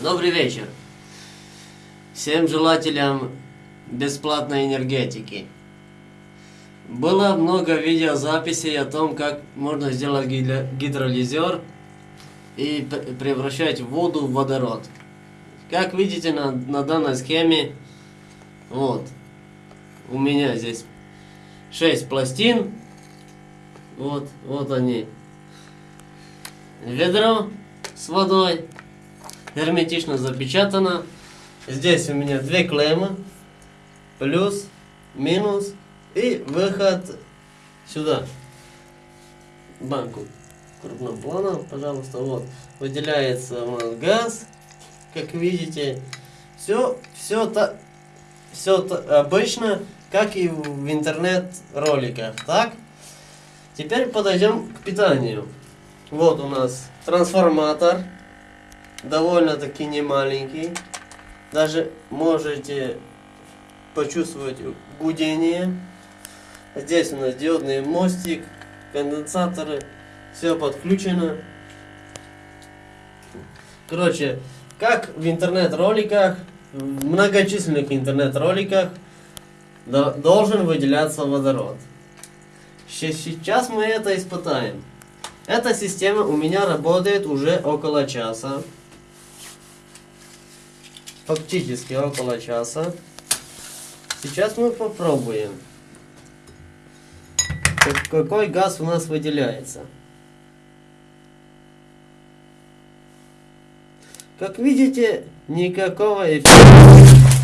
Добрый вечер. Всем желателям бесплатной энергетики. Было много видеозаписей о том, как можно сделать гидро- гидролизер и превращать воду в водород. Как видите на, на данной схеме, вот, у меня здесь 6 пластин, вот, вот они. Ведро с водой, герметично запечатано. Здесь у меня две клеммы, плюс, минус и выход сюда. Банку крупным планом, пожалуйста, вот. Выделяется у нас газ, как видите. Все, все, та, все та- обычно, как и в интернет-роликах, так? Теперь подойдем к питанию. Вот у нас трансформатор, довольно-таки не маленький. Даже можете почувствовать гудение. Здесь у нас диодный мостик, конденсаторы, все подключено. Короче, как в интернет-роликах, в многочисленных интернет-роликах до- должен выделяться водород. Сейчас мы это испытаем. Эта система у меня работает уже около часа. Фактически около часа. Сейчас мы попробуем. Как- Какой газ у нас выделяется. Как видите, никакого эффекта